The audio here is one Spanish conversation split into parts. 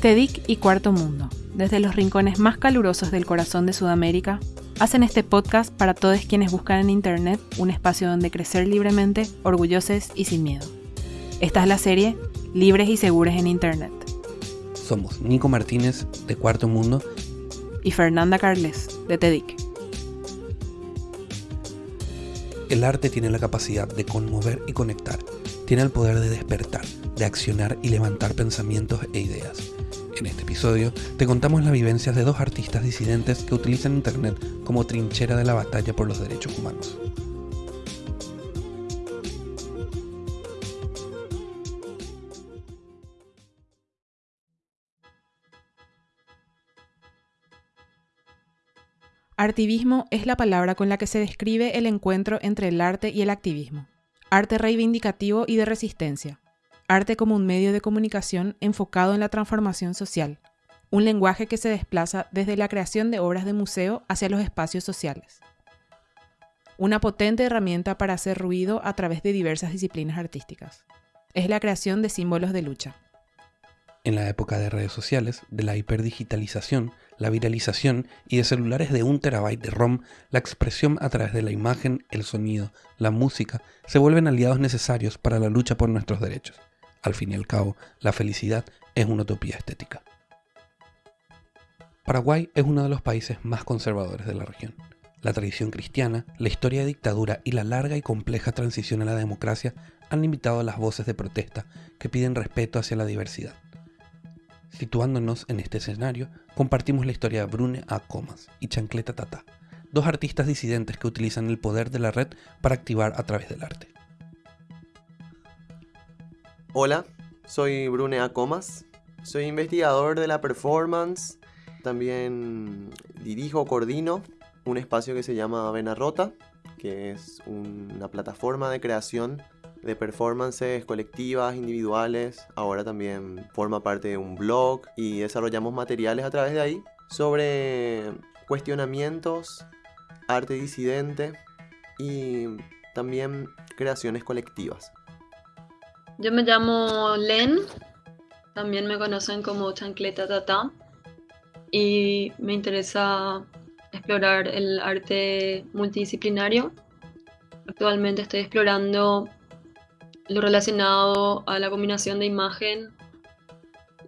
TEDIC y Cuarto Mundo, desde los rincones más calurosos del corazón de Sudamérica, hacen este podcast para todos quienes buscan en Internet un espacio donde crecer libremente, orgullosos y sin miedo. Esta es la serie Libres y Seguros en Internet. Somos Nico Martínez, de Cuarto Mundo, y Fernanda Carles, de TEDIC. El arte tiene la capacidad de conmover y conectar, tiene el poder de despertar, de accionar y levantar pensamientos e ideas. En este episodio te contamos las vivencias de dos artistas disidentes que utilizan Internet como trinchera de la batalla por los derechos humanos. Artivismo es la palabra con la que se describe el encuentro entre el arte y el activismo. Arte reivindicativo y de resistencia. Arte como un medio de comunicación enfocado en la transformación social. Un lenguaje que se desplaza desde la creación de obras de museo hacia los espacios sociales. Una potente herramienta para hacer ruido a través de diversas disciplinas artísticas. Es la creación de símbolos de lucha. En la época de redes sociales, de la hiperdigitalización, la viralización y de celulares de un terabyte de ROM, la expresión a través de la imagen, el sonido, la música, se vuelven aliados necesarios para la lucha por nuestros derechos. Al fin y al cabo, la felicidad es una utopía estética. Paraguay es uno de los países más conservadores de la región. La tradición cristiana, la historia de dictadura y la larga y compleja transición a la democracia han limitado las voces de protesta que piden respeto hacia la diversidad. Situándonos en este escenario, compartimos la historia de Brune A. Comas y Chancleta Tata, dos artistas disidentes que utilizan el poder de la red para activar a través del arte. Hola, soy Brune A. Comas, soy investigador de la performance, también dirijo, coordino un espacio que se llama Vena Rota, que es una plataforma de creación de performances colectivas, individuales. Ahora también forma parte de un blog y desarrollamos materiales a través de ahí sobre cuestionamientos, arte disidente y también creaciones colectivas. Yo me llamo Len, también me conocen como Chancleta Tata y me interesa explorar el arte multidisciplinario. Actualmente estoy explorando lo relacionado a la combinación de imagen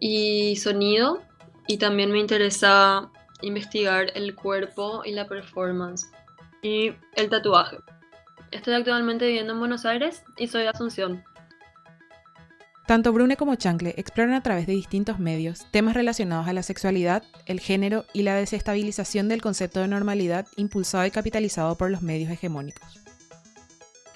y sonido y también me interesa investigar el cuerpo y la performance y el tatuaje. Estoy actualmente viviendo en Buenos Aires y soy de Asunción. Tanto Brune como Chancle exploran a través de distintos medios temas relacionados a la sexualidad, el género y la desestabilización del concepto de normalidad impulsado y capitalizado por los medios hegemónicos.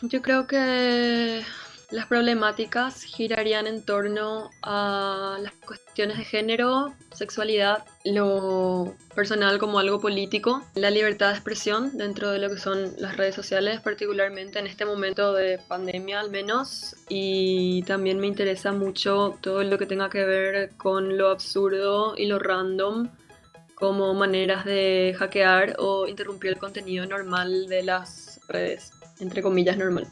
Yo creo que las problemáticas girarían en torno a las cuestiones de género, sexualidad, lo personal como algo político, la libertad de expresión dentro de lo que son las redes sociales, particularmente en este momento de pandemia al menos, y también me interesa mucho todo lo que tenga que ver con lo absurdo y lo random como maneras de hackear o interrumpir el contenido normal de las redes, entre comillas normal.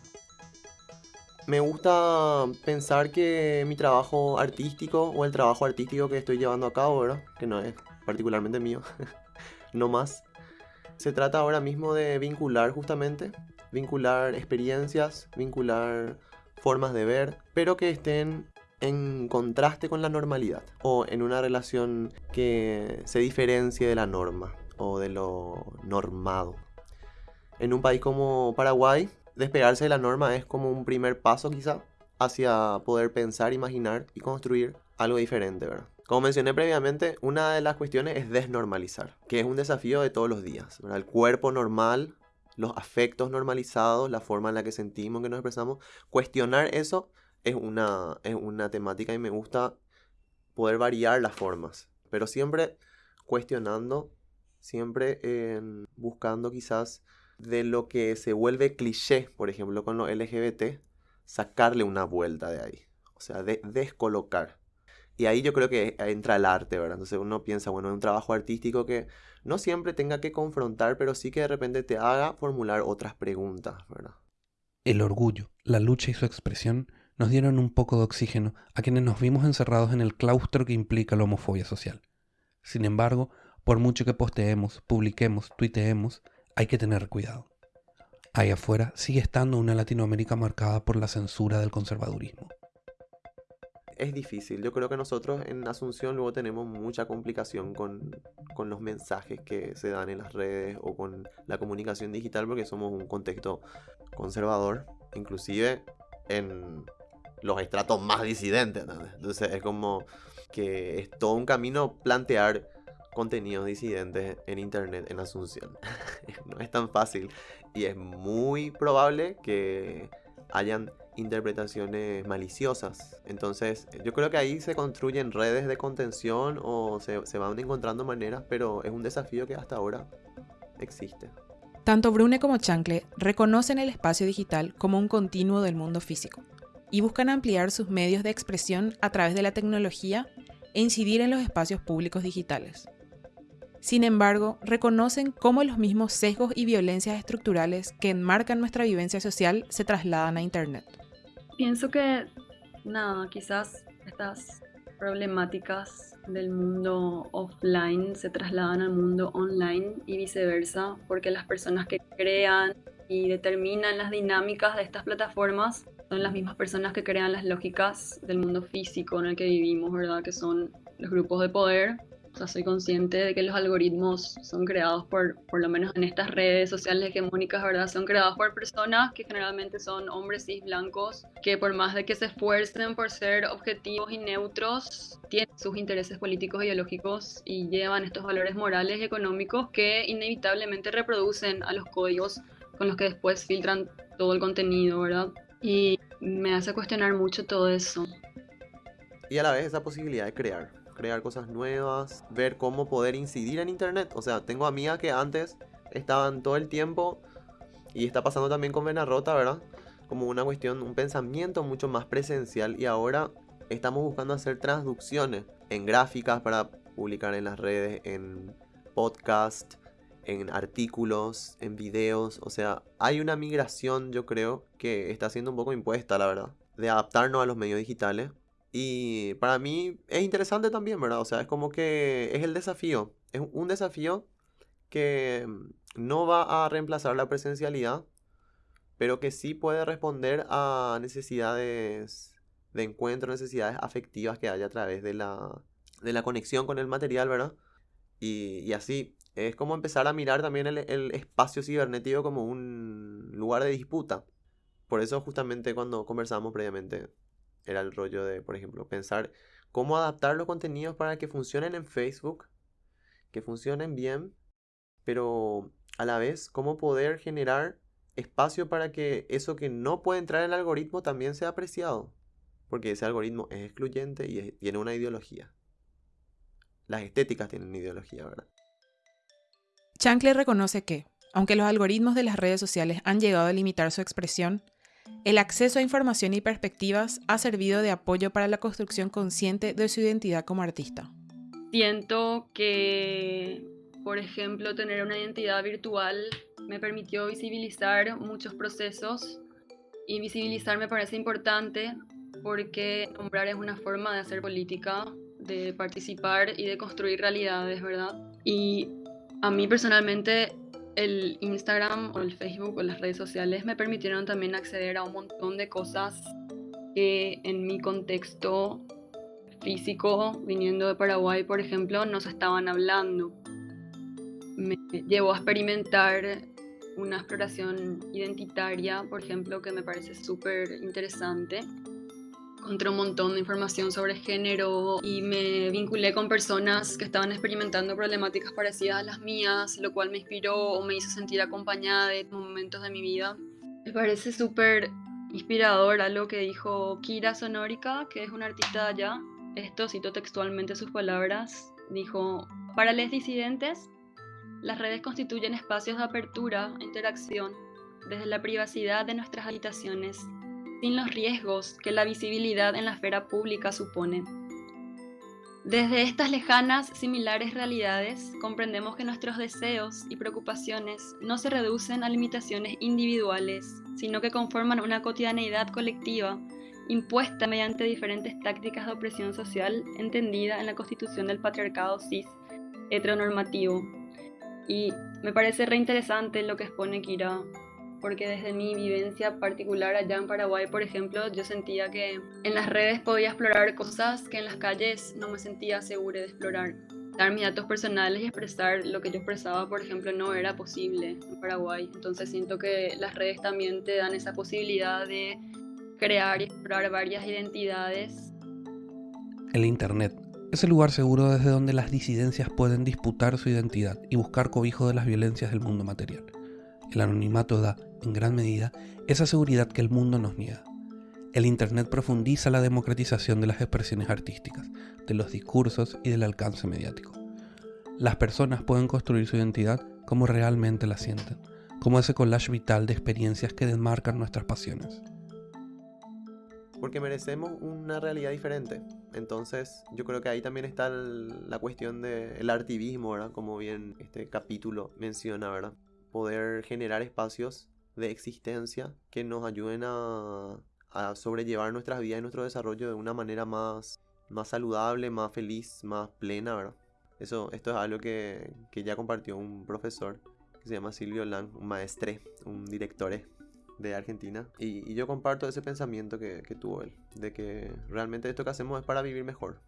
Me gusta pensar que mi trabajo artístico o el trabajo artístico que estoy llevando a cabo, ¿verdad? Que no es particularmente mío, no más. Se trata ahora mismo de vincular justamente, vincular experiencias, vincular formas de ver, pero que estén en contraste con la normalidad o en una relación que se diferencie de la norma o de lo normado. En un país como Paraguay, despegarse de la norma es como un primer paso quizá hacia poder pensar, imaginar y construir algo diferente, ¿verdad? Como mencioné previamente, una de las cuestiones es desnormalizar, que es un desafío de todos los días. El cuerpo normal, los afectos normalizados, la forma en la que sentimos, que nos expresamos, cuestionar eso es una, es una temática y me gusta poder variar las formas, pero siempre cuestionando, siempre buscando quizás de lo que se vuelve cliché, por ejemplo, con los LGBT, sacarle una vuelta de ahí. O sea, de descolocar. Y ahí yo creo que entra el arte, ¿verdad? Entonces uno piensa, bueno, es un trabajo artístico que no siempre tenga que confrontar, pero sí que de repente te haga formular otras preguntas, ¿verdad? El orgullo, la lucha y su expresión nos dieron un poco de oxígeno a quienes nos vimos encerrados en el claustro que implica la homofobia social. Sin embargo, por mucho que posteemos, publiquemos, tuiteemos, hay que tener cuidado. Ahí afuera sigue estando una Latinoamérica marcada por la censura del conservadurismo. Es difícil, yo creo que nosotros en Asunción luego tenemos mucha complicación con, con los mensajes que se dan en las redes o con la comunicación digital porque somos un contexto conservador, inclusive en los estratos más disidentes. Entonces es como que es todo un camino plantear contenidos disidentes en internet en Asunción. no es tan fácil y es muy probable que hayan interpretaciones maliciosas. Entonces, yo creo que ahí se construyen redes de contención o se, se, van encontrando maneras, pero es un desafío que hasta ahora existe. Tanto Brune como Chancle reconocen el espacio digital como un continuo del mundo físico y buscan ampliar sus medios de expresión a través de la tecnología e incidir en los espacios públicos digitales. Sin embargo, reconocen cómo los mismos sesgos y violencias estructurales que enmarcan nuestra vivencia social se trasladan a Internet. Pienso que, nada, quizás estas problemáticas del mundo offline se trasladan al mundo online y viceversa, porque las personas que crean y determinan las dinámicas de estas plataformas son las mismas personas que crean las lógicas del mundo físico en el que vivimos, ¿verdad? Que son los grupos de poder o sea, soy consciente de que los algoritmos son creados por, por lo menos en estas redes sociales hegemónicas, ¿verdad? Son creados por personas que generalmente son hombres cis blancos, que por más de que se esfuercen por ser objetivos y neutros, tienen sus intereses políticos, ideológicos y llevan estos valores morales y económicos que inevitablemente reproducen a los códigos con los que después filtran todo el contenido, ¿verdad? Y me hace cuestionar mucho todo eso. Y a la vez esa posibilidad de crear crear cosas nuevas, ver cómo poder incidir en internet. O sea, tengo amigas que antes estaban todo el tiempo y está pasando también con Vena Rota, ¿verdad? Como una cuestión, un pensamiento mucho más presencial y ahora estamos buscando hacer traducciones en gráficas para publicar en las redes, en podcast, en artículos, en videos. O sea, hay una migración, yo creo, que está siendo un poco impuesta, la verdad, de adaptarnos a los medios digitales y para mí es interesante también, ¿verdad? O sea, es como que es el desafío. Es un desafío que mm, no va a reemplazar la presencialidad, pero que sí puede responder a necesidades de encuentro, necesidades afectivas que haya a través de la, de la conexión con el material, ¿verdad? Y, y así, es como empezar a mirar también el, el espacio cibernético como un lugar de disputa. Por eso justamente cuando conversamos previamente, era el rollo de, por ejemplo, pensar cómo adaptar los contenidos para que funcionen en Facebook, que funcionen bien, pero a la vez cómo poder generar espacio para que eso que no puede entrar en el algoritmo también sea apreciado, porque ese algoritmo es excluyente y tiene una ideología. Las estéticas tienen ideología, ¿verdad? Chancler reconoce que, aunque los algoritmos de las redes sociales han llegado a limitar su expresión, el acceso a información y perspectivas ha servido de apoyo para la construcción consciente de su identidad como artista. Siento que, por ejemplo, tener una identidad virtual me permitió visibilizar muchos procesos y visibilizar me parece importante porque nombrar es una forma de hacer política, de participar y de construir realidades, ¿verdad? Y a mí personalmente el Instagram o el Facebook o las redes sociales me permitieron también acceder a un montón de cosas que en mi contexto físico, viniendo de Paraguay, por ejemplo, no se estaban hablando. Me llevó a experimentar una exploración identitaria, por ejemplo, que me parece súper interesante encontré un montón de información sobre género y me vinculé con personas que estaban experimentando problemáticas parecidas a las mías, lo cual me inspiró o me hizo sentir acompañada en momentos de mi vida. Me parece súper inspirador a lo que dijo Kira Sonórica, que es una artista de allá. Esto cito textualmente sus palabras. Dijo, para les disidentes, las redes constituyen espacios de apertura e interacción desde la privacidad de nuestras habitaciones sin los riesgos que la visibilidad en la esfera pública supone. Desde estas lejanas, similares realidades, comprendemos que nuestros deseos y preocupaciones no se reducen a limitaciones individuales, sino que conforman una cotidianeidad colectiva impuesta mediante diferentes tácticas de opresión social entendida en la constitución del patriarcado cis heteronormativo. Y me parece reinteresante lo que expone Kira, porque desde mi vivencia particular allá en Paraguay, por ejemplo, yo sentía que en las redes podía explorar cosas que en las calles no me sentía segura de explorar. Dar mis datos personales y expresar lo que yo expresaba, por ejemplo, no era posible en Paraguay. Entonces siento que las redes también te dan esa posibilidad de crear y explorar varias identidades. El Internet es el lugar seguro desde donde las disidencias pueden disputar su identidad y buscar cobijo de las violencias del mundo material. El anonimato da, en gran medida, esa seguridad que el mundo nos niega. El Internet profundiza la democratización de las expresiones artísticas, de los discursos y del alcance mediático. Las personas pueden construir su identidad como realmente la sienten, como ese collage vital de experiencias que desmarcan nuestras pasiones porque merecemos una realidad diferente. Entonces, yo creo que ahí también está la cuestión del artivismo, ¿verdad? Como bien este capítulo menciona, ¿verdad? Poder generar espacios de existencia que nos ayuden a, a sobrellevar nuestras vidas y nuestro desarrollo de una manera más, más saludable, más feliz, más plena, ¿verdad? Eso, esto es algo que, que ya compartió un profesor que se llama Silvio Lang, un maestre, un director de Argentina. Y, yo comparto ese pensamiento que, tuvo él, de que realmente esto que hacemos es para vivir mejor.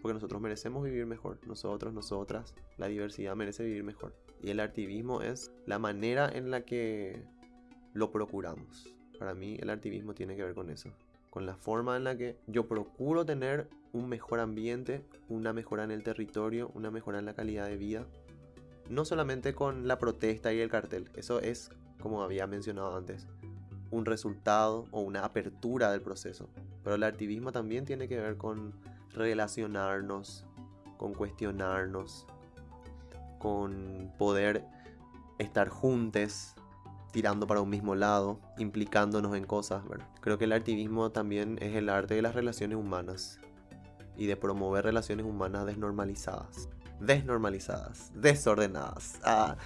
Porque nosotros merecemos vivir mejor, nosotros, nosotras, la diversidad merece vivir mejor. Y el activismo es la manera en la que lo procuramos. Para mí el activismo tiene que ver con eso, con la forma en la que yo procuro tener un mejor ambiente, una mejora en el territorio, una mejora en la calidad de vida. No solamente con la protesta y el cartel, eso es como había mencionado antes, un resultado o una apertura del proceso. Pero el activismo también tiene que ver con relacionarnos, con cuestionarnos, con poder estar juntos, tirando para un mismo lado, implicándonos en cosas. Creo que el activismo también es el arte de las relaciones humanas y de promover relaciones humanas desnormalizadas, desnormalizadas, desordenadas ah,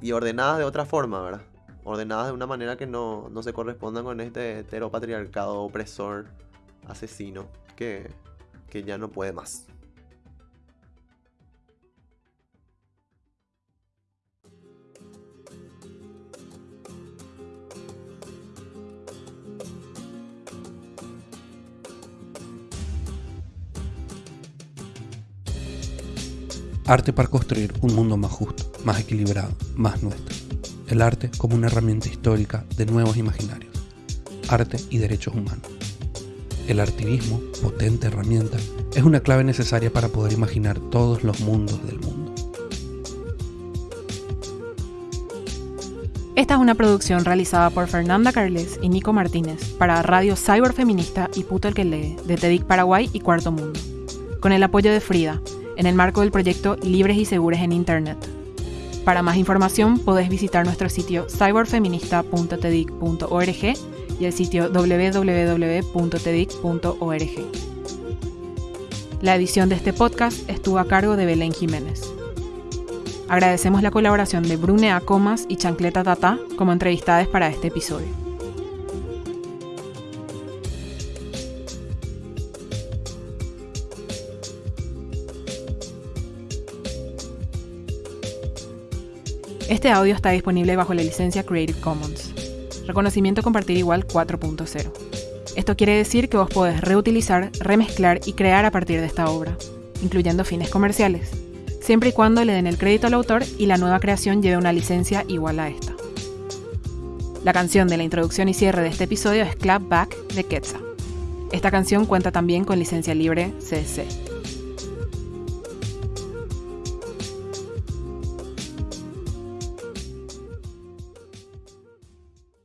y ordenadas de otra forma, ¿verdad? ordenadas de una manera que no, se correspondan con este heteropatriarcado opresor, asesino, que, que ya no puede más. Arte para construir un mundo más justo, más equilibrado, más nuestro el arte como una herramienta histórica de nuevos imaginarios, arte y derechos humanos. El artivismo, potente herramienta, es una clave necesaria para poder imaginar todos los mundos del mundo. Esta es una producción realizada por Fernanda Carles y Nico Martínez para Radio Cyberfeminista y Puto el que lee de TEDIC Paraguay y Cuarto Mundo, con el apoyo de Frida, en el marco del proyecto Libres y Seguros en Internet, para más información podés visitar nuestro sitio cyberfeminista.tedic.org y el sitio www.tedic.org. La edición de este podcast estuvo a cargo de Belén Jiménez. Agradecemos la colaboración de Brune Comas y Chancleta Tata como entrevistadas para este episodio. Este audio está disponible bajo la licencia Creative Commons. Reconocimiento compartir igual 4.0. Esto quiere decir que vos podés reutilizar, remezclar y crear a partir de esta obra, incluyendo fines comerciales, siempre y cuando le den el crédito al autor y la nueva creación lleve una licencia igual a esta. La canción de la introducción y cierre de este episodio es Clap Back de Quetzal. Esta canción cuenta también con licencia libre CC.